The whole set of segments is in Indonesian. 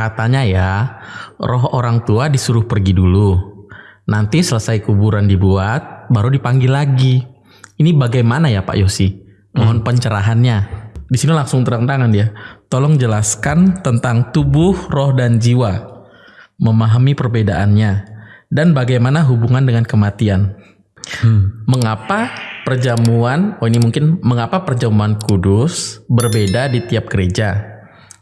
Katanya ya, roh orang tua disuruh pergi dulu. Nanti selesai kuburan dibuat, baru dipanggil lagi. Ini bagaimana ya Pak Yosi? Mohon pencerahannya. Di sini langsung terang-terangan dia. Tolong jelaskan tentang tubuh, roh, dan jiwa. Memahami perbedaannya. Dan bagaimana hubungan dengan kematian. Mengapa perjamuan, oh ini mungkin mengapa perjamuan kudus berbeda di tiap gereja?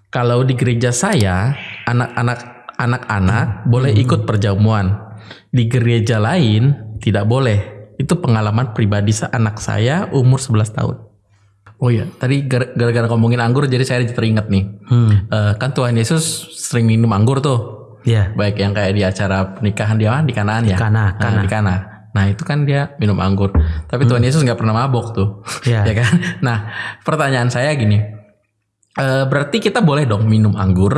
Kalau di gereja saya, anak-anak anak-anak boleh ikut perjamuan. Di gereja lain tidak boleh. Itu pengalaman pribadi anak saya umur 11 tahun. Oh iya, tadi gar- gara-gara ngomongin anggur jadi saya teringat nih. Eh, kan Tuhan Yesus sering minum anggur tuh. Iya. Baik yang kayak di acara pernikahan dia di Kanaan ya. Kana, Nah, Kana. di Kana. Nah itu kan dia minum anggur. Tapi Tuhan Yesus nggak pernah mabok tuh. Iya. ya kan? Nah pertanyaan saya gini. Eh, berarti kita boleh dong minum anggur.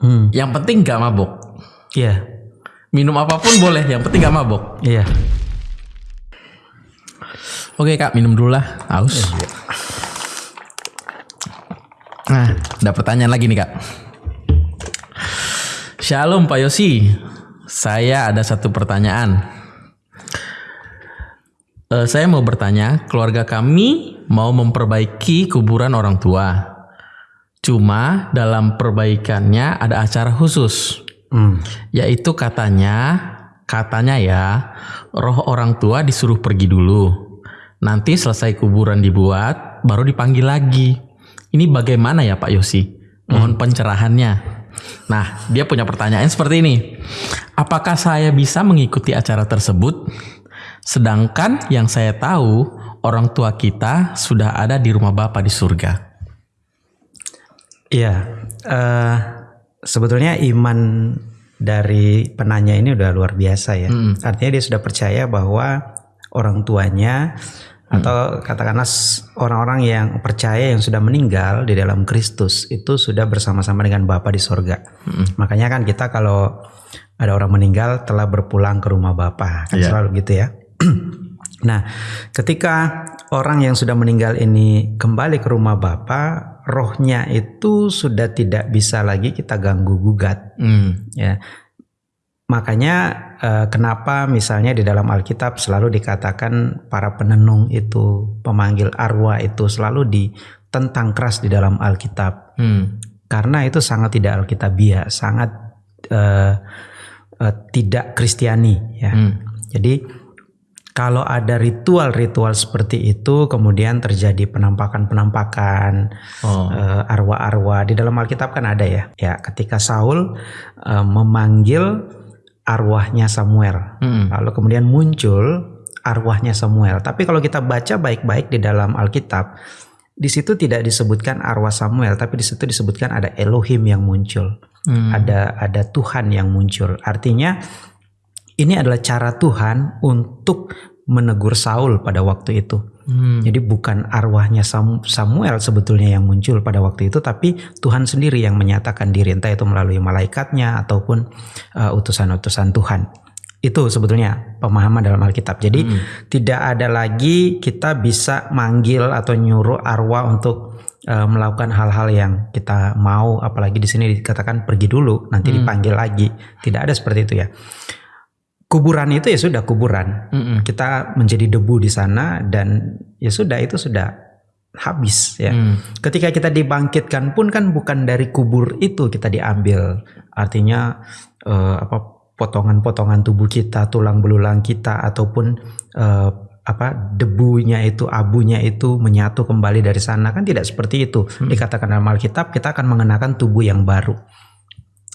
Hmm. Yang penting nggak mabok. Iya. Minum apa pun boleh. Yang penting nggak mabok. Iya. Oke kak minum dulu lah. Haus. Nah ada pertanyaan lagi nih kak. Shalom Pak Yosi. Saya ada satu pertanyaan. Eh, saya mau bertanya, keluarga kami mau memperbaiki kuburan orang tua. Cuma dalam perbaikannya ada acara khusus, Hmm. yaitu katanya, katanya ya, roh orang tua disuruh pergi dulu. Nanti selesai kuburan dibuat, baru dipanggil lagi. Ini bagaimana ya Pak Yosi? Mohon pencerahannya. Nah, dia punya pertanyaan seperti ini. Apakah saya bisa mengikuti acara tersebut? Sedangkan yang saya tahu, orang tua kita sudah ada di rumah Bapa di surga. Iya. eh, sebetulnya iman dari penanya ini udah luar biasa ya. Artinya dia sudah percaya bahwa orang tuanya atau katakanlah orang-orang yang percaya yang sudah meninggal di dalam Kristus itu sudah bersama-sama dengan Bapa di sorga. Makanya kan kita kalau ada orang meninggal telah berpulang ke rumah Bapa kan Iya. selalu gitu ya. Nah, ketika orang yang sudah meninggal ini kembali ke rumah Bapa, rohnya itu sudah tidak bisa lagi kita ganggu gugat, Hmm. ya. Makanya eh, kenapa misalnya di dalam Alkitab selalu dikatakan para penenung itu, pemanggil arwah itu selalu ditentang keras di dalam Alkitab Hmm. karena itu sangat tidak alkitabiah, sangat eh, eh, tidak kristiani ya. Hmm. Jadi kalau ada ritual-ritual seperti itu kemudian terjadi penampakan-penampakan Oh. eh, arwah-arwah di dalam Alkitab kan ada ya. Ya, ketika Saul eh, memanggil arwahnya Samuel, Hmm. lalu kemudian muncul arwahnya Samuel. Tapi kalau kita baca baik-baik di dalam Alkitab, di situ tidak disebutkan arwah Samuel, tapi di situ disebutkan ada Elohim yang muncul, Hmm. ada ada Tuhan yang muncul. Artinya ini adalah cara Tuhan untuk menegur Saul pada waktu itu. Hmm. Jadi bukan arwahnya Sam- Samuel sebetulnya yang muncul pada waktu itu, tapi Tuhan sendiri yang menyatakan diri entah itu melalui malaikatnya ataupun uh, utusan-utusan Tuhan. Itu sebetulnya pemahaman dalam Alkitab. Jadi tidak ada lagi kita bisa manggil atau nyuruh arwah untuk uh, melakukan hal-hal yang kita mau, apalagi di sini dikatakan pergi dulu, nanti dipanggil lagi. Tidak ada seperti itu ya. Kuburan itu ya sudah kuburan Hmm. kita menjadi debu di sana dan ya sudah itu sudah habis ya. Hmm. Ketika kita dibangkitkan pun kan bukan dari kubur itu kita diambil. Artinya eh, apa potongan-potongan tubuh kita, tulang belulang kita ataupun eh, apa debunya itu, abunya itu menyatu kembali dari sana kan tidak seperti itu. Dikatakan dalam Alkitab kita akan mengenakan tubuh yang baru.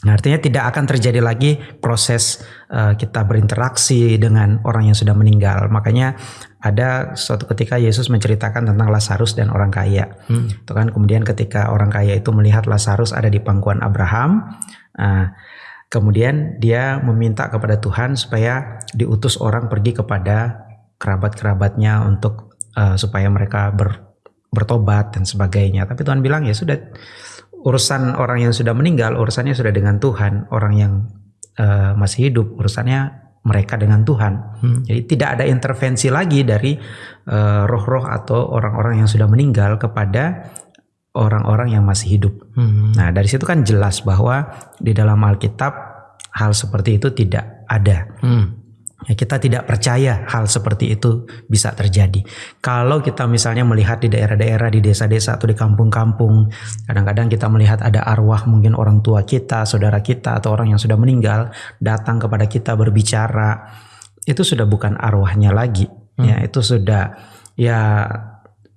Nah, artinya tidak akan terjadi lagi proses eh, kita berinteraksi dengan orang yang sudah meninggal. Makanya ada suatu ketika Yesus menceritakan tentang Lazarus dan orang kaya. Hmm. Itu kan kemudian ketika orang kaya itu melihat Lazarus ada di pangkuan Abraham, nah, kemudian dia meminta kepada Tuhan supaya diutus orang pergi kepada kerabat-kerabatnya untuk eh, supaya mereka ber- bertobat dan sebagainya. Tapi Tuhan bilang ya sudah urusan orang yang sudah meninggal urusannya sudah dengan Tuhan. Orang yang eh, masih hidup urusannya mereka dengan Tuhan. Hmm. Jadi tidak ada intervensi lagi dari eh, roh-roh atau orang-orang yang sudah meninggal kepada orang-orang yang masih hidup. Hmm. Nah, dari situ kan jelas bahwa di dalam Alkitab hal seperti itu tidak ada. Hmm. Ya, kita tidak percaya hal seperti itu bisa terjadi. Kalau kita misalnya melihat di daerah-daerah, di desa-desa atau di kampung-kampung, kadang-kadang kita melihat ada arwah mungkin orang tua kita, saudara kita atau orang yang sudah meninggal datang kepada kita berbicara, itu sudah bukan arwahnya lagi. Ya, itu sudah ya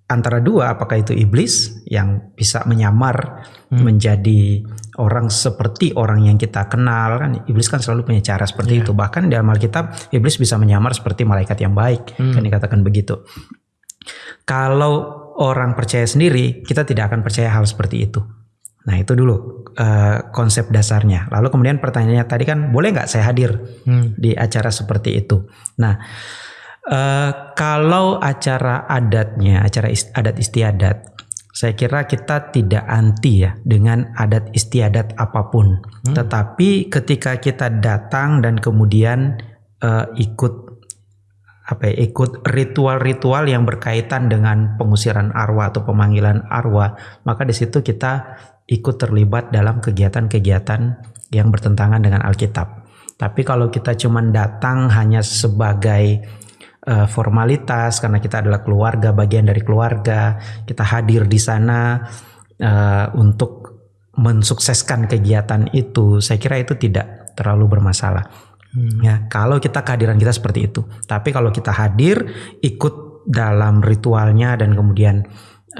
antara dua apakah itu iblis yang bisa menyamar menjadi orang seperti orang yang kita kenal kan iblis kan selalu punya cara seperti itu. Bahkan dalam Alkitab iblis bisa menyamar seperti malaikat yang baik kan dikatakan begitu. Kalau orang percaya sendiri kita tidak akan percaya hal seperti itu. Nah itu dulu eh, konsep dasarnya. Lalu kemudian pertanyaannya tadi kan boleh nggak saya hadir Hmm. di acara seperti itu? Nah Eh, kalau acara adatnya, acara ist- adat istiadat, saya kira kita tidak anti ya dengan adat istiadat apa pun. Tetapi ketika kita datang dan kemudian eh, ikut apa ya, ikut ritual-ritual yang berkaitan dengan pengusiran arwah atau pemanggilan arwah, maka di situ kita ikut terlibat dalam kegiatan-kegiatan yang bertentangan dengan Alkitab. Tapi kalau kita cuma datang hanya sebagai eh, formalitas karena kita adalah keluarga, bagian dari keluarga, kita hadir di sana eh, untuk mensukseskan kegiatan itu, saya kira itu tidak terlalu bermasalah. Ya, kalau kita kehadiran kita seperti itu. Tapi kalau kita hadir ikut dalam ritualnya dan kemudian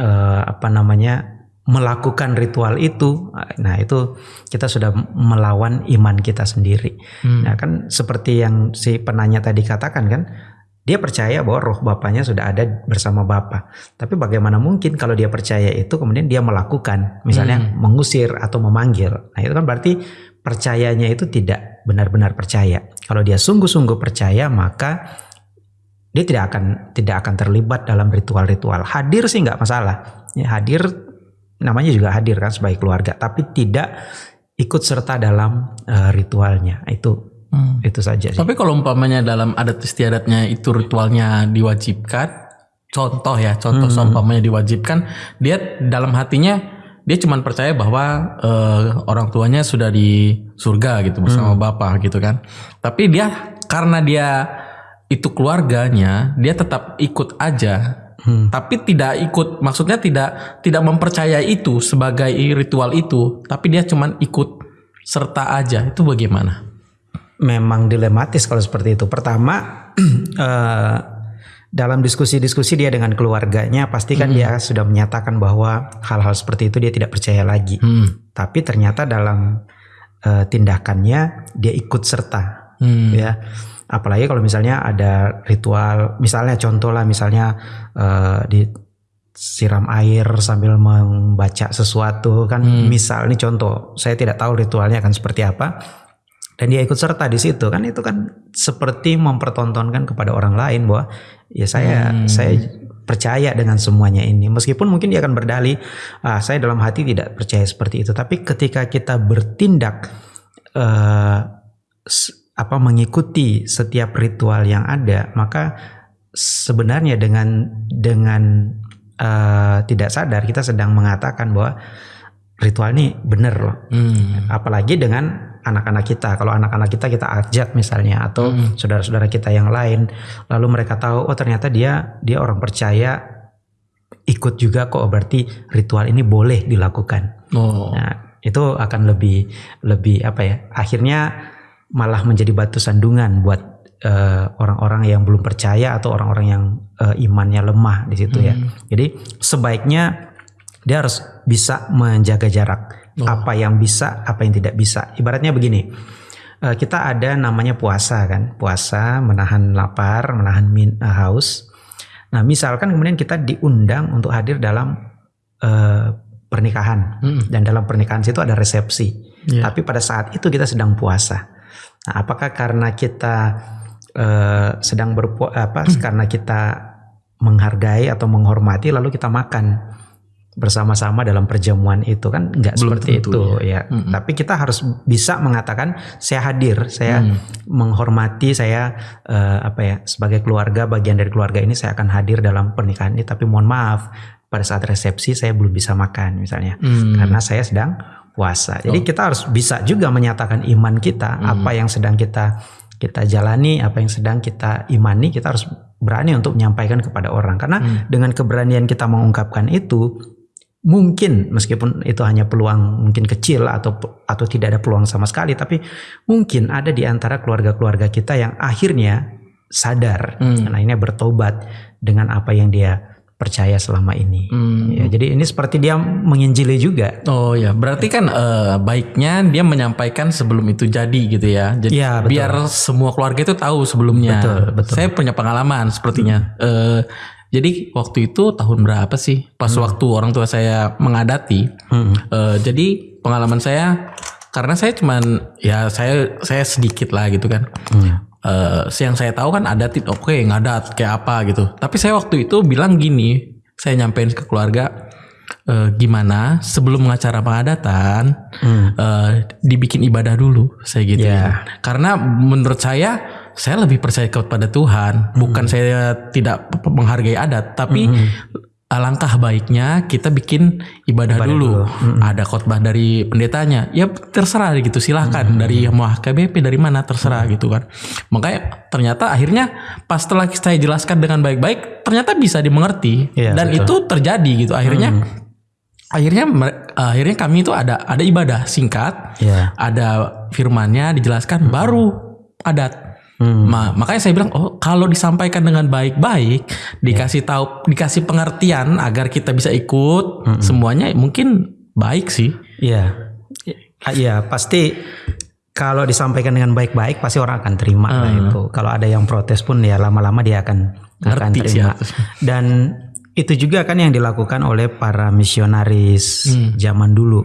eh, apa namanya melakukan ritual itu, nah itu kita sudah melawan iman kita sendiri. Hmm. Nah kan seperti yang si penanya tadi katakan kan, dia percaya bahwa roh bapaknya sudah ada bersama bapak. Tapi bagaimana mungkin kalau dia percaya itu kemudian dia melakukan, misalnya mengusir atau memanggil. Nah itu kan berarti percayanya itu tidak benar-benar percaya. Kalau dia sungguh-sungguh percaya maka dia tidak akan tidak akan terlibat dalam ritual-ritual. Hadir sih nggak masalah. Ya, hadir namanya juga hadir kan sebagai keluarga, tapi tidak ikut serta dalam eh, ritualnya. Itu Hmm. itu saja sih. Tapi kalau umpamanya dalam adat istiadatnya itu ritualnya diwajibkan, contoh ya, contoh seumpamanya diwajibkan, dia dalam hatinya dia cuma percaya bahwa eh, orang tuanya sudah di surga gitu bersama bapak gitu kan. Tapi dia karena dia itu keluarganya, dia tetap ikut aja. Tapi tidak ikut, maksudnya tidak tidak mempercayai itu sebagai ritual itu, tapi dia cuma ikut serta aja. Itu bagaimana? Memang dilematis kalau seperti itu. Pertama, eh, dalam diskusi-diskusi dia dengan keluarganya, pasti kan dia sudah menyatakan bahwa hal-hal seperti itu dia tidak percaya lagi. Hmm. Tapi ternyata dalam eh, tindakannya dia ikut serta, Hmm. ya. Apalagi kalau misalnya ada ritual, misalnya contoh lah, misalnya eh, di siram air sambil membaca sesuatu kan misal ini contoh saya tidak tahu ritualnya akan seperti apa dan dia ikut serta di situ kan? Itu kan seperti mempertontonkan kepada orang lain bahwa ya saya saya percaya dengan semuanya ini. Meskipun mungkin dia akan berdalih ah saya dalam hati tidak percaya seperti itu. Tapi ketika kita bertindak eh, apa mengikuti setiap ritual yang ada maka sebenarnya dengan dengan eh, tidak sadar kita sedang mengatakan bahwa ritual ini benar loh. Hmm. apalagi dengan anak-anak kita. Kalau anak-anak kita kita ajak misalnya atau saudara-saudara kita yang lain, lalu mereka tahu oh ternyata dia dia orang percaya ikut juga kok berarti ritual ini boleh dilakukan. Oh. Nah, itu akan lebih lebih apa ya? Akhirnya malah menjadi batu sandungan buat eh, orang-orang yang belum percaya atau orang-orang yang eh, imannya lemah di situ ya. Jadi sebaiknya dia harus bisa menjaga jarak. Apa yang bisa, apa yang tidak bisa. Ibaratnya begini. eh, kita ada namanya puasa kan. Puasa menahan lapar, menahan min, eh, haus. Nah, misalkan kemudian kita diundang untuk hadir dalam eh, pernikahan Mm. dan dalam pernikahan situ ada resepsi. Iya. Tapi pada saat itu kita sedang puasa. Nah, apakah karena kita eh, sedang berpu apa karena kita menghargai atau menghormati lalu kita makan bersama-sama dalam perjamuan itu kan nggak seperti tentu, itu ya. Tapi kita harus bisa mengatakan saya hadir, saya menghormati, saya eh, apa ya sebagai keluarga bagian dari keluarga ini saya akan hadir dalam pernikahan ini. Tapi mohon maaf pada saat resepsi saya belum bisa makan misalnya Hmm. karena saya sedang puasa. Jadi kita harus bisa juga menyatakan iman kita, apa yang sedang kita kita jalani, apa yang sedang kita imani, kita harus berani untuk menyampaikan kepada orang. Karena dengan keberanian kita mengungkapkan itu, mungkin meskipun itu hanya peluang mungkin kecil atau atau tidak ada peluang sama sekali, tapi mungkin ada di antara keluarga-keluarga kita yang akhirnya sadar, Hmm. dan akhirnya bertobat dengan apa yang dia percaya selama ini. Hmm. Ya, jadi ini seperti dia menginjili juga. Oh ya, berarti kan eh, baiknya dia menyampaikan sebelum itu jadi gitu ya. Jadi betul. biar semua keluarga itu tahu sebelumnya. Betul, betul. Saya punya pengalaman sepertinya. Eh, jadi waktu itu tahun berapa sih? Pas waktu orang tua saya mengadati. Hmm. Eh, jadi pengalaman saya karena saya cuman ya saya saya sedikit lah gitu kan. Hmm. Eh, yang saya tahu kan adat itu oke ngadat kayak apa gitu. Tapi saya waktu itu bilang gini, saya nyampein ke keluarga eh, gimana sebelum acara pengadatan Hmm. eh, dibikin ibadah dulu saya gitu Ya. Karena menurut saya saya lebih percaya kepada Tuhan, bukan saya tidak menghargai adat, tapi alangkah baiknya kita bikin ibadah, dulu. Ada khotbah dari pendetanya. Ya terserah gitu, silahkan dari mau KBP dari mana terserah gitu kan. Makanya ternyata akhirnya pas setelah saya jelaskan dengan baik-baik, ternyata bisa dimengerti Iya, dan betul. itu terjadi gitu. Akhirnya akhirnya mere- akhirnya kami itu ada ada ibadah singkat, Ya. ada firmannya dijelaskan baru adat. Hmm. Ma- makanya saya bilang oh kalau disampaikan dengan baik-baik, dikasih tahu, dikasih pengertian agar kita bisa ikut semuanya mungkin baik sih. Iya. Iya, pasti kalau disampaikan dengan baik-baik pasti orang akan terima lah itu. Kalau ada yang protes pun ya lama-lama dia akan akan Ngerti sih terima. harusnya. Dan itu juga kan yang dilakukan oleh para misionaris Hmm. zaman dulu.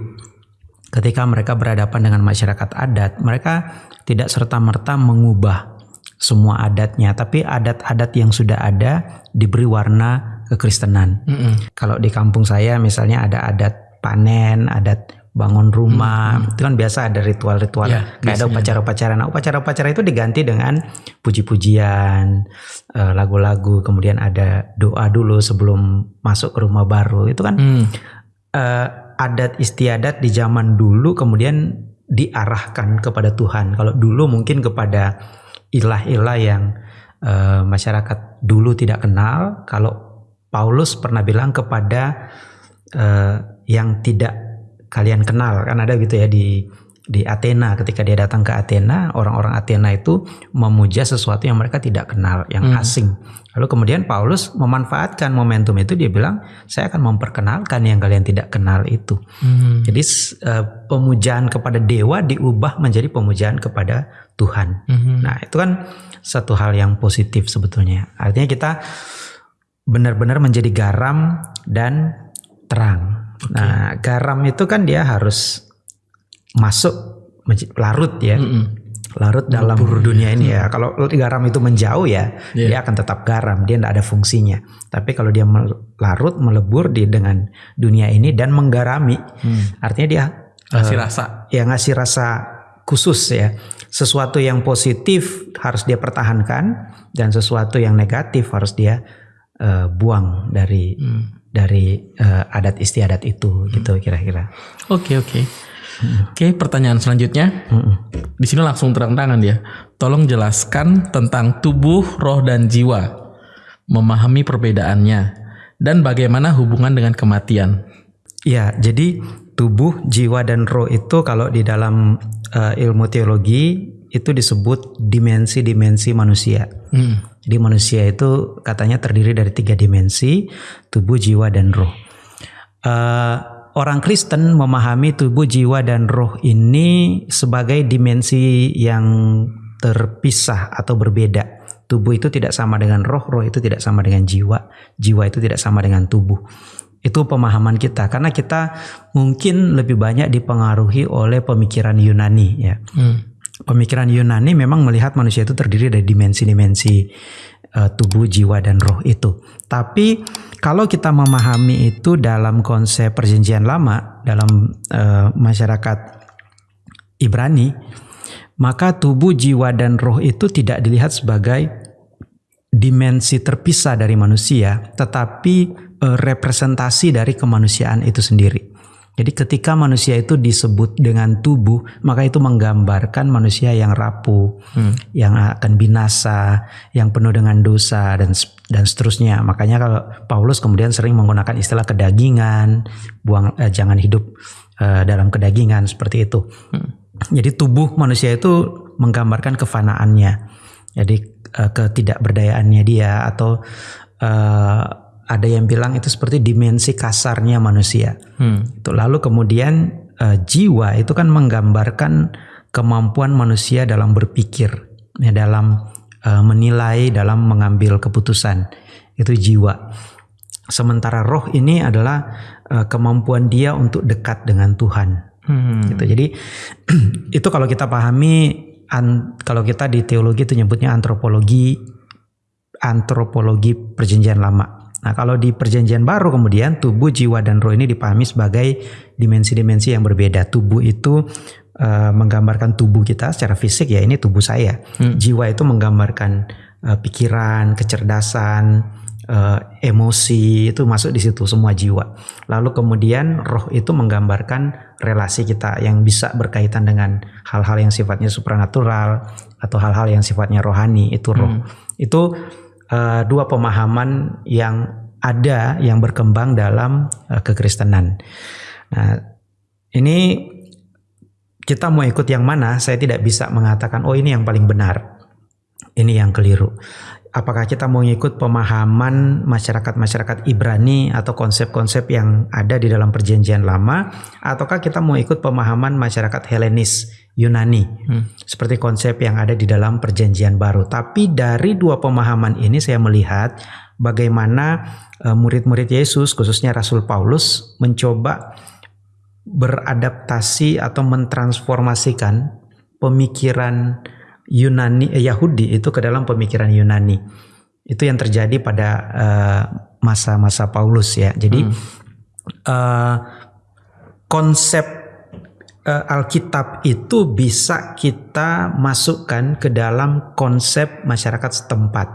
Ketika mereka berhadapan dengan masyarakat adat, mereka tidak serta-merta mengubah semua adatnya, tapi adat-adat yang sudah ada diberi warna kekristenan. Mm-mm. Kalau di kampung saya misalnya ada adat panen, adat bangun rumah, itu kan biasa ada ritual-ritual Ya, kayak ada upacara-upacara. Nah, upacara-upacara itu diganti dengan puji-pujian, eh, lagu-lagu, kemudian ada doa dulu sebelum masuk ke rumah baru. Itu kan Hmm. eh, adat istiadat di zaman dulu kemudian diarahkan kepada Tuhan. Kalau dulu mungkin kepada ilah-ilah yang eh, masyarakat dulu tidak kenal. Kalau Paulus pernah bilang kepada eh, yang tidak kalian kenal kan ada gitu ya di di Athena ketika dia datang ke Athena orang-orang Athena itu memuja sesuatu yang mereka tidak kenal yang Hmm. asing lalu kemudian Paulus memanfaatkan momentum itu dia bilang saya akan memperkenalkan yang kalian tidak kenal itu Hmm. jadi eh, pemujaan kepada dewa diubah menjadi pemujaan kepada Tuhan Mhm. Nah, itu kan satu hal yang positif sebetulnya. Artinya kita benar-benar menjadi garam dan terang. Nah, garam itu kan dia harus masuk larut ya. Mm-mm. Larut dalam dunia ini ya. Kalau garam itu menjauh ya, Iya. dia akan tetap garam, dia tidak ada fungsinya. Tapi kalau dia larut melebur di dengan dunia ini dan menggarami, Hmm. artinya dia Kasih eh, rasa. ya ngasih rasa khusus ya. Sesuatu yang positif harus dia pertahankan dan sesuatu yang negatif harus dia eh, buang dari Hmm. dari eh, adat istiadat itu gitu kira-kira. Oke oke. Oke pertanyaan selanjutnya. Di sini langsung terang-terangan dia. Tolong jelaskan tentang tubuh, roh, dan jiwa. Memahami perbedaannya. Dan bagaimana hubungan dengan kematian. Ya, jadi tubuh, jiwa dan roh itu kalau di dalam eh, ilmu teologi itu disebut dimensi-dimensi manusia. Hmm. Jadi manusia itu katanya terdiri dari tiga dimensi, tubuh, jiwa, dan roh. Eh, orang Kristen memahami tubuh, jiwa, dan roh ini sebagai dimensi yang terpisah atau berbeda. Tubuh itu tidak sama dengan roh, roh itu tidak sama dengan jiwa, jiwa itu tidak sama dengan tubuh. Itu pemahaman kita karena kita mungkin lebih banyak dipengaruhi oleh pemikiran Yunani ya Hmm. pemikiran Yunani memang melihat manusia itu terdiri dari dimensi-dimensi eh, tubuh, jiwa, dan roh itu. Tapi kalau kita memahami itu dalam konsep perjanjian lama, dalam eh, masyarakat Ibrani, maka tubuh, jiwa, dan roh itu tidak dilihat sebagai dimensi terpisah dari manusia, tetapi eh, representasi dari kemanusiaan itu sendiri. Jadi ketika manusia itu disebut dengan tubuh, maka itu menggambarkan manusia yang rapuh, hmm. yang akan binasa, yang penuh dengan dosa dan dan seterusnya. Makanya kalau Paulus kemudian sering menggunakan istilah kedagingan, buang eh, jangan hidup eh, dalam kedagingan seperti itu. Hmm. Jadi tubuh manusia itu menggambarkan kefanaannya. Jadi eh, ketidakberdayaannya dia atau eh, ada yang bilang itu seperti dimensi kasarnya manusia. Hmm. Itu lalu kemudian uh, jiwa itu kan menggambarkan kemampuan manusia dalam berpikir, ya dalam uh, menilai, dalam mengambil keputusan. Itu jiwa. Sementara roh ini adalah uh, kemampuan dia untuk dekat dengan Tuhan. Hmm. Gitu. Jadi itu kalau kita pahami an, kalau kita di teologi itu nyebutnya antropologi antropologi perjanjian lama. Nah, kalau di perjanjian baru kemudian tubuh, jiwa dan roh ini dipahami sebagai dimensi-dimensi yang berbeda. Tubuh itu uh, menggambarkan tubuh kita secara fisik ya ini tubuh saya. Hmm. Jiwa itu menggambarkan uh, pikiran, kecerdasan, uh, emosi itu masuk di situ semua jiwa. Lalu kemudian roh itu menggambarkan relasi kita yang bisa berkaitan dengan hal-hal yang sifatnya supranatural atau hal-hal yang sifatnya rohani itu roh. Hmm. Itu uh, dua pemahaman yang ada yang berkembang dalam uh, kekristenan. Nah, ini kita mau ikut yang mana? Saya tidak bisa mengatakan oh ini yang paling benar. Ini yang keliru. Apakah kita mau ikut pemahaman masyarakat-masyarakat Ibrani atau konsep-konsep yang ada di dalam perjanjian lama ataukah kita mau ikut pemahaman masyarakat Helenis Yunani. Hmm. Seperti konsep yang ada di dalam perjanjian baru. Tapi dari dua pemahaman ini saya melihat bagaimana uh, murid-murid Yesus khususnya Rasul Paulus mencoba beradaptasi atau mentransformasikan pemikiran Yunani eh, Yahudi itu ke dalam pemikiran Yunani. Itu yang terjadi pada eh, masa-masa uh, Paulus ya. Jadi hmm. uh, konsep uh, Alkitab itu bisa kita masukkan ke dalam konsep masyarakat setempat.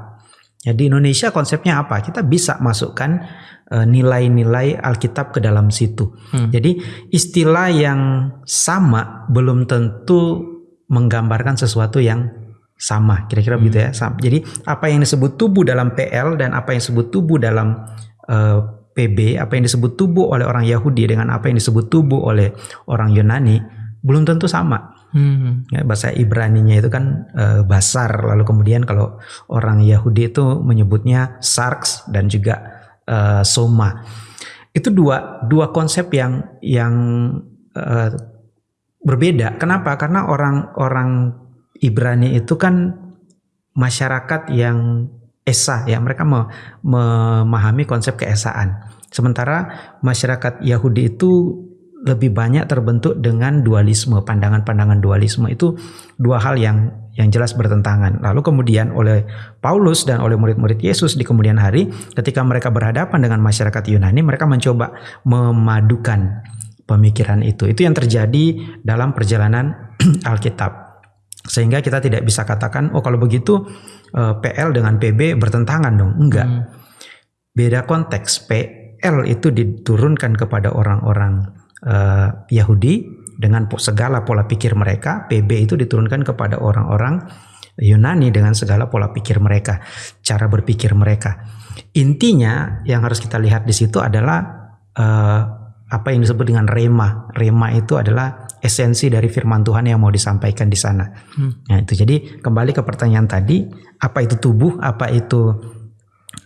Jadi Indonesia konsepnya apa? Kita bisa masukkan uh, nilai-nilai Alkitab ke dalam situ. Hmm. Jadi istilah yang sama belum tentu menggambarkan sesuatu yang sama. Kira-kira hmm. begitu ya. Sama. Jadi apa yang disebut tubuh dalam PL dan apa yang disebut tubuh dalam uh, PB, apa yang disebut tubuh oleh orang Yahudi dengan apa yang disebut tubuh oleh orang Yunani belum tentu sama. Hmm. Ya, bahasa Ibrani-nya itu kan e, basar, lalu kemudian kalau orang Yahudi itu menyebutnya sarks dan juga e, soma. Itu dua dua konsep yang yang e, berbeda. Kenapa? Karena orang-orang Ibrani itu kan masyarakat yang esa ya mereka memahami konsep keesaan sementara masyarakat Yahudi itu lebih banyak terbentuk dengan dualisme pandangan-pandangan dualisme itu dua hal yang yang jelas bertentangan. Lalu kemudian oleh Paulus dan oleh murid-murid Yesus di kemudian hari ketika mereka berhadapan dengan masyarakat Yunani mereka mencoba memadukan pemikiran itu. Itu yang terjadi dalam perjalanan Alkitab. Sehingga kita tidak bisa katakan oh kalau begitu uh, eh, PL dengan PB bertentangan dong. Enggak. Hmm. Beda konteks. PL itu diturunkan kepada orang-orang uh, Yahudi dengan segala pola pikir mereka. PB itu diturunkan kepada orang-orang Yunani dengan segala pola pikir mereka, cara berpikir mereka. Intinya yang harus kita lihat di situ adalah uh, apa yang disebut dengan rema. Rema itu adalah esensi dari firman Tuhan yang mau disampaikan di sana. Hmm. Nah, itu. Jadi kembali ke pertanyaan tadi, apa itu tubuh, apa itu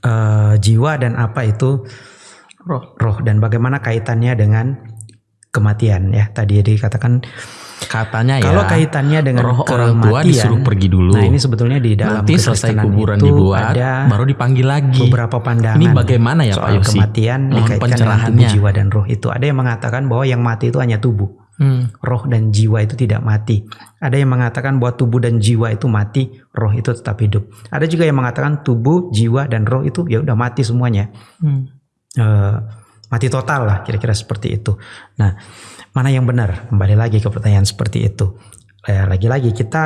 uh, jiwa dan apa itu roh. Roh? Dan bagaimana kaitannya dengan kematian? Ya. Tadi dikatakan katanya ya kalau kaitannya dengan roh orang tua disuruh pergi dulu. Nah ini sebetulnya di dalam nanti selesai kuburan itu dibuat ada baru dipanggil lagi. beberapa pandangan ini bagaimana ya soal Pak Yosi? kematian dikaitkan dengan tubuh jiwa dan roh itu. Ada yang mengatakan bahwa yang mati itu hanya tubuh Hmm. Roh dan jiwa itu tidak mati. Ada yang mengatakan bahwa tubuh dan jiwa itu mati, roh itu tetap hidup. Ada juga yang mengatakan tubuh, jiwa dan roh itu ya udah mati semuanya. Hmm. Uh, mati total lah kira-kira seperti itu. Nah, mana yang benar? Kembali lagi ke pertanyaan seperti itu. Lagi-lagi kita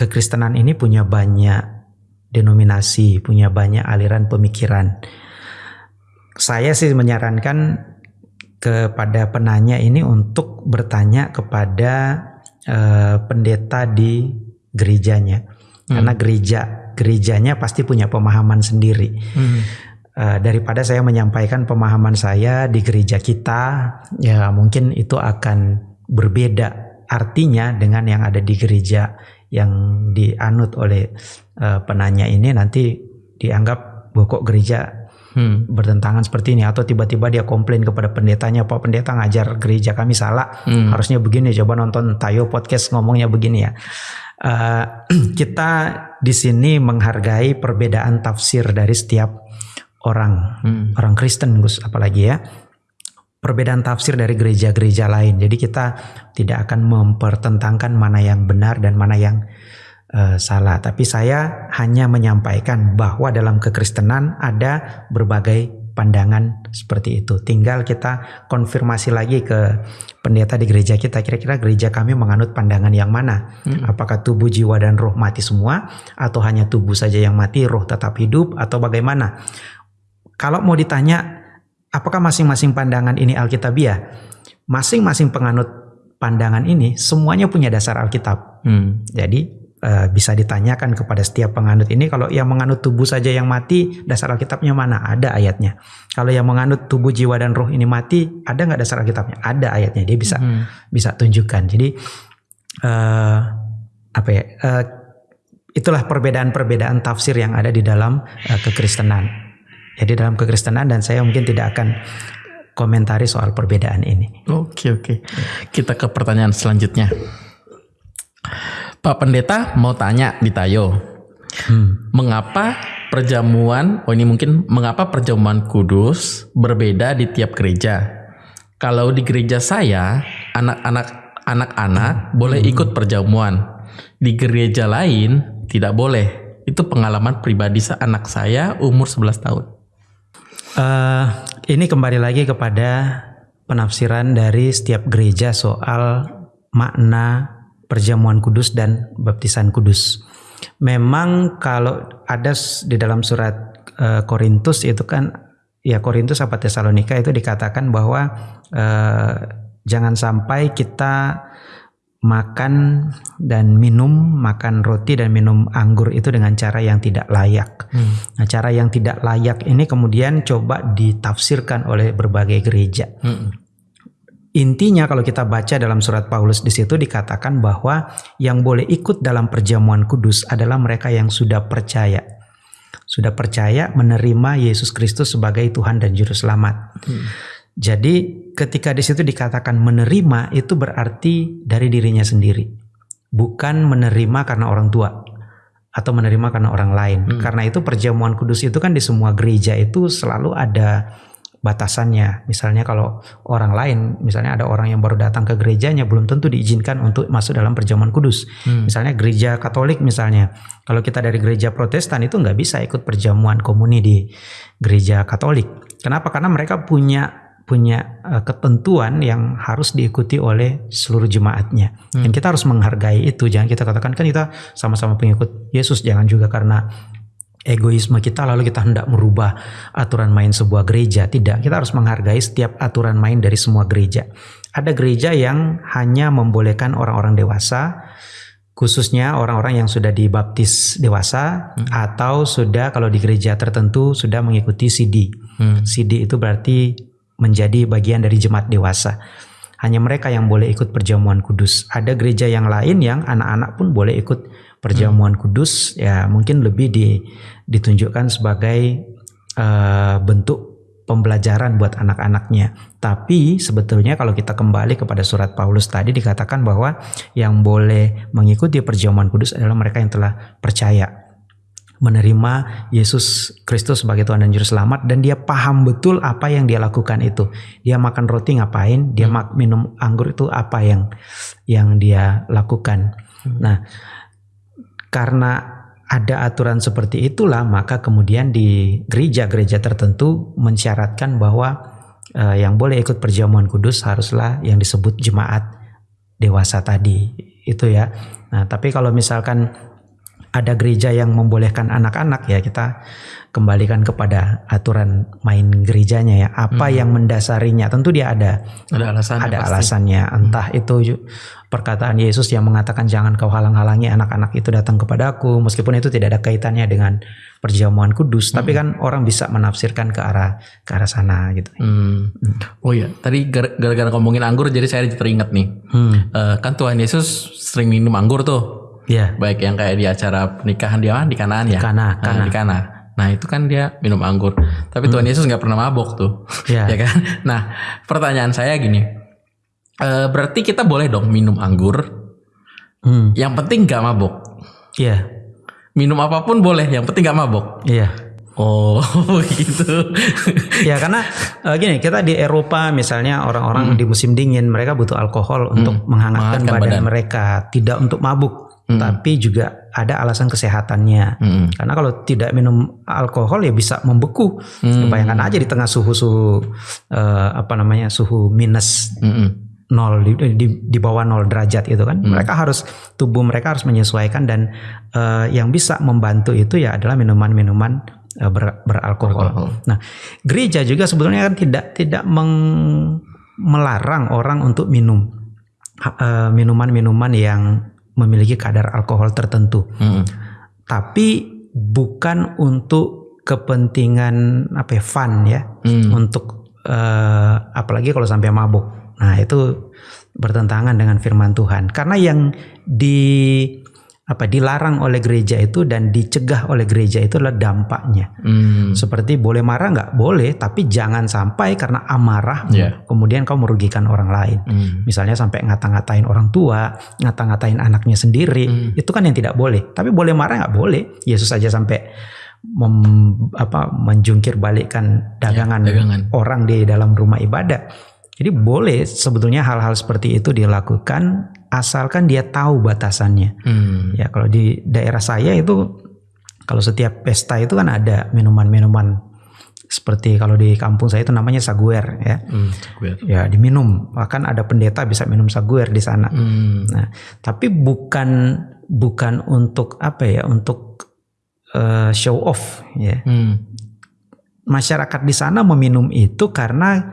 kekristenan ini punya banyak denominasi, punya banyak aliran pemikiran. saya sih menyarankan kepada penanya ini untuk bertanya kepada uh, pendeta di gerejanya hmm. karena gereja gerejanya pasti punya pemahaman sendiri hmm. uh, daripada saya menyampaikan pemahaman saya di gereja kita ya mungkin itu akan berbeda artinya dengan yang ada di gereja yang dianut oleh uh, penanya ini nanti dianggap kok gereja hmm. bertentangan seperti ini atau tiba-tiba dia komplain kepada pendetanya Pak pendeta ngajar gereja kami salah hmm. harusnya begini coba nonton Tayo podcast ngomongnya begini ya uh, kita di sini menghargai perbedaan tafsir dari setiap orang hmm. orang Kristen Gus apalagi ya perbedaan tafsir dari gereja-gereja lain jadi kita tidak akan mempertentangkan mana yang benar dan mana yang uh, salah, tapi saya hanya menyampaikan bahwa dalam kekristenan ada berbagai pandangan seperti itu. Tinggal kita konfirmasi lagi ke pendeta di gereja kita, kira-kira gereja kami menganut pandangan yang mana? Hmm. Apakah tubuh, jiwa, dan roh mati semua, atau hanya tubuh saja yang mati, roh tetap hidup, atau bagaimana? Kalau mau ditanya, apakah masing-masing pandangan ini alkitabiah? Masing-masing penganut pandangan ini semuanya punya dasar Alkitab. Hmm. Jadi uh, bisa ditanyakan kepada setiap penganut ini kalau yang menganut tubuh saja yang mati dasar Alkitabnya mana ada ayatnya kalau yang menganut tubuh jiwa dan roh ini mati ada nggak dasar Alkitabnya ada ayatnya dia bisa hmm. bisa tunjukkan jadi uh, apa ya uh, itulah perbedaan-perbedaan tafsir yang ada di dalam uh, kekristenan jadi dalam kekristenan dan saya mungkin tidak akan komentari soal perbedaan ini. Oke oke. Kita ke pertanyaan selanjutnya. Pak Pendeta mau tanya di Tayo, hmm. mengapa perjamuan, oh ini mungkin mengapa perjamuan kudus berbeda di tiap gereja? Kalau di gereja saya, anak-anak anak-anak hmm. boleh ikut perjamuan, di gereja lain tidak boleh. Itu pengalaman pribadi anak saya umur 11 tahun. Uh, ini kembali lagi kepada penafsiran dari setiap gereja soal makna perjamuan kudus dan baptisan kudus. Memang kalau ada di dalam surat uh, Korintus itu kan ya Korintus apa Tesalonika itu dikatakan bahwa uh, jangan sampai kita makan dan minum, makan roti dan minum anggur itu dengan cara yang tidak layak. Hmm. Nah, cara yang tidak layak ini kemudian coba ditafsirkan oleh berbagai gereja. Hmm. Intinya kalau kita baca dalam surat Paulus di situ dikatakan bahwa yang boleh ikut dalam perjamuan kudus adalah mereka yang sudah percaya. Sudah percaya menerima Yesus Kristus sebagai Tuhan dan juru selamat. Hmm. Jadi ketika di situ dikatakan menerima itu berarti dari dirinya sendiri. Bukan menerima karena orang tua atau menerima karena orang lain. Hmm. Karena itu perjamuan kudus itu kan di semua gereja itu selalu ada batasannya. Misalnya kalau orang lain, misalnya ada orang yang baru datang ke gerejanya belum tentu diizinkan untuk masuk dalam perjamuan kudus. Hmm. Misalnya gereja Katolik misalnya, kalau kita dari gereja Protestan itu nggak bisa ikut perjamuan komuni di gereja Katolik. Kenapa? Karena mereka punya punya uh, ketentuan yang harus diikuti oleh seluruh jemaatnya. Hmm. Dan kita harus menghargai itu. Jangan kita katakan kan kita sama-sama pengikut Yesus. Jangan juga karena egoisme kita lalu kita hendak merubah aturan main sebuah gereja. Tidak, kita harus menghargai setiap aturan main dari semua gereja. Ada gereja yang hanya membolehkan orang-orang dewasa, khususnya orang-orang yang sudah dibaptis dewasa hmm. atau sudah kalau di gereja tertentu sudah mengikuti CD. Hmm. CD itu berarti menjadi bagian dari jemaat dewasa. Hanya mereka yang boleh ikut perjamuan kudus. Ada gereja yang lain yang anak-anak pun boleh ikut perjamuan hmm. kudus ya mungkin lebih di, ditunjukkan sebagai uh, bentuk pembelajaran buat anak-anaknya. Tapi sebetulnya kalau kita kembali kepada surat Paulus tadi dikatakan bahwa yang boleh mengikuti perjamuan kudus adalah mereka yang telah percaya menerima Yesus Kristus sebagai Tuhan dan Juru Selamat dan dia paham betul apa yang dia lakukan itu. Dia makan roti ngapain, dia hmm. minum anggur itu apa yang yang dia lakukan. Hmm. Nah, karena ada aturan seperti itulah maka kemudian di gereja-gereja tertentu mensyaratkan bahwa uh, yang boleh ikut perjamuan kudus haruslah yang disebut jemaat dewasa tadi itu ya. Nah, tapi kalau misalkan ada gereja yang membolehkan anak-anak ya kita kembalikan kepada aturan main gerejanya ya. Apa yang mendasarinya? Tentu dia ada Ada alasan. ada alasannya. Entah itu ju- perkataan Yesus yang mengatakan jangan kau halang-halangi anak-anak itu datang kepadaku meskipun itu tidak ada kaitannya dengan perjamuan kudus, tapi kan orang bisa menafsirkan ke arah ke arah sana gitu. Hmm. Oh iya, tadi gar- gara-gara ngomongin anggur jadi saya teringat nih. Hmm. Eh, kan Tuhan Yesus sering minum anggur tuh. Ya. Baik yang kayak di acara pernikahan dia di Kanaan ya. Kana, Nah, di Kana. Nah itu kan dia minum anggur. Tapi Tuhan Yesus nggak pernah mabok tuh. Ya. ya kan? Nah pertanyaan saya gini. Eh, berarti kita boleh dong minum anggur. Hmm. Yang penting nggak mabok. Iya. Minum apa pun boleh. Yang penting nggak mabok. Iya. Oh gitu. Ya karena eh, gini kita di Eropa misalnya orang-orang di musim dingin mereka butuh alkohol untuk menghangatkan Menghangatkan badan, badan. mereka, tidak untuk mabuk, tapi juga ada alasan kesehatannya. Mm-mm. Karena kalau tidak minum alkohol ya bisa membeku. Hmm. Bayangkan aja di tengah suhu-suhu eh, apa namanya suhu minus Mm-mm. nol di, di, di bawah nol derajat itu kan. Mereka harus tubuh mereka harus menyesuaikan dan eh, yang bisa membantu itu ya adalah minuman-minuman eh, ber- beralkohol. Alkohol. Nah, gereja juga sebetulnya kan tidak tidak meng- melarang orang untuk minum minuman-minuman yang memiliki kadar alkohol tertentu Mm-mm. tapi bukan untuk kepentingan apa ya fun ya Hmm. untuk eh, apalagi kalau sampai mabuk nah itu bertentangan dengan firman Tuhan karena yang di apa dilarang oleh gereja itu dan dicegah oleh gereja itu adalah dampaknya Hmm. seperti boleh marah nggak boleh tapi jangan sampai karena amarah Iya. kemudian kau merugikan orang lain Hmm. Misalnya sampai ngata-ngatain orang tua, ngata-ngatain anaknya sendiri, Hmm. itu kan yang tidak boleh. Tapi boleh marah nggak boleh. Yesus saja sampai mem- apa, menjungkir balikkan dagangan, Ya, dagangan. orang di dalam rumah ibadah. Jadi boleh sebetulnya hal-hal seperti itu dilakukan asalkan dia tahu batasannya. Hmm. Ya kalau di daerah saya itu kalau setiap pesta itu kan ada minuman-minuman seperti kalau di kampung saya itu namanya saguer ya. Hmm. Ya diminum, bahkan ada pendeta bisa minum saguer di sana. Hmm. Nah, tapi bukan bukan untuk apa ya, untuk eh, show off ya. Hmm. Masyarakat di sana meminum itu karena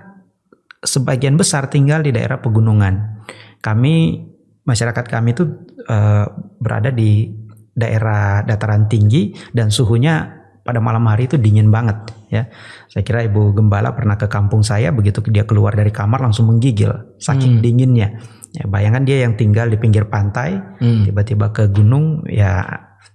sebagian besar tinggal di daerah pegunungan. Kami masyarakat kami itu eh, berada di daerah dataran tinggi dan suhunya pada malam hari itu dingin banget ya. Saya kira Ibu Gembala pernah ke kampung saya begitu dia keluar dari kamar langsung menggigil saking dinginnya. Ya, bayangkan dia yang tinggal di pinggir pantai Hmm. tiba-tiba ke gunung ya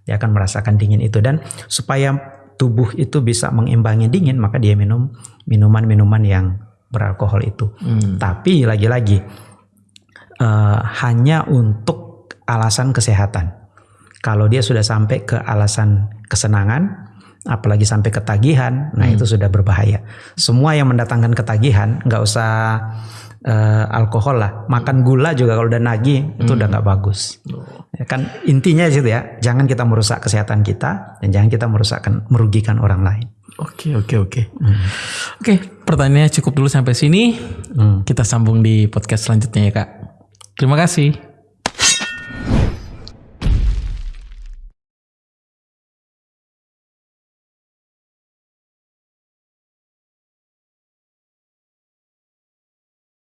dia akan merasakan dingin itu dan supaya tubuh itu bisa mengimbangi dingin maka dia minum minuman-minuman yang beralkohol itu. Hmm. Tapi lagi-lagi eh, hanya untuk alasan kesehatan. Kalau dia sudah sampai ke alasan kesenangan, apalagi sampai ketagihan, nah itu sudah berbahaya. Semua yang mendatangkan ketagihan, nggak usah eh, alkohol lah, makan gula juga kalau udah nagih itu udah nggak bagus. Ya kan intinya situ ya, jangan kita merusak kesehatan kita dan jangan kita merusakkan merugikan orang lain. Oke oke oke. Oke pertanyaannya cukup dulu sampai sini. Hmm. Kita sambung di podcast selanjutnya ya kak. Terima kasih.